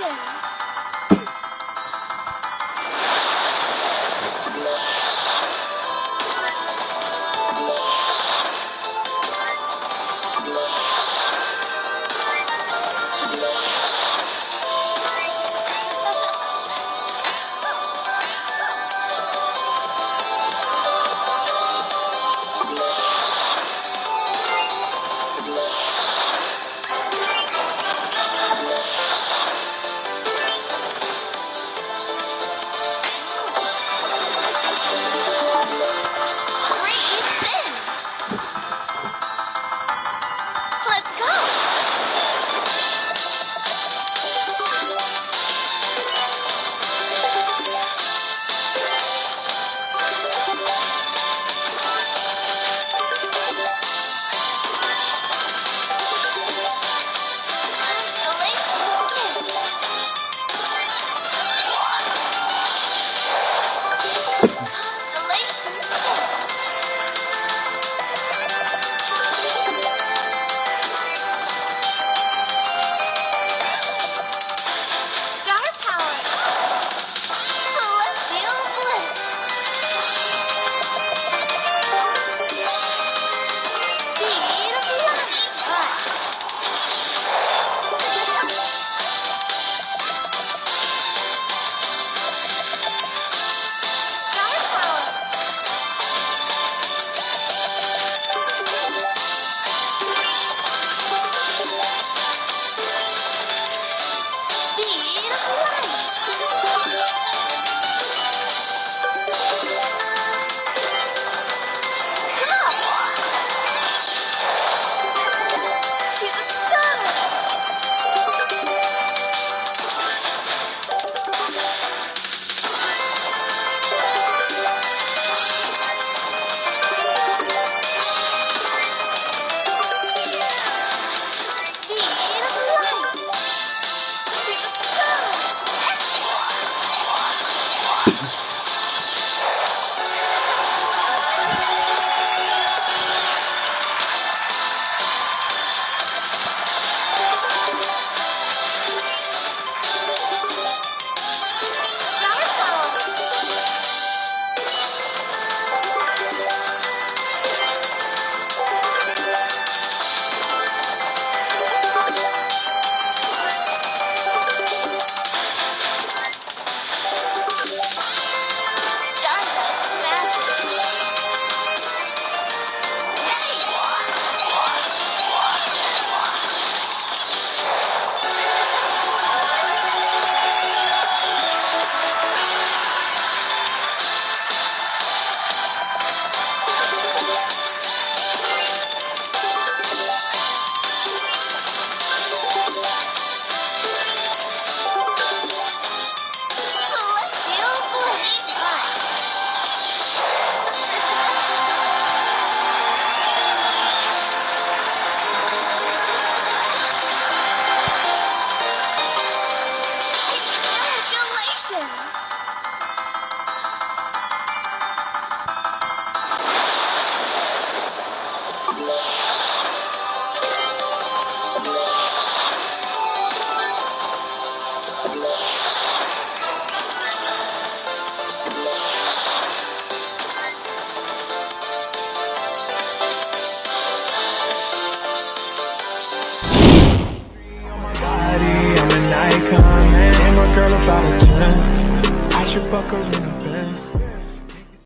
Nation.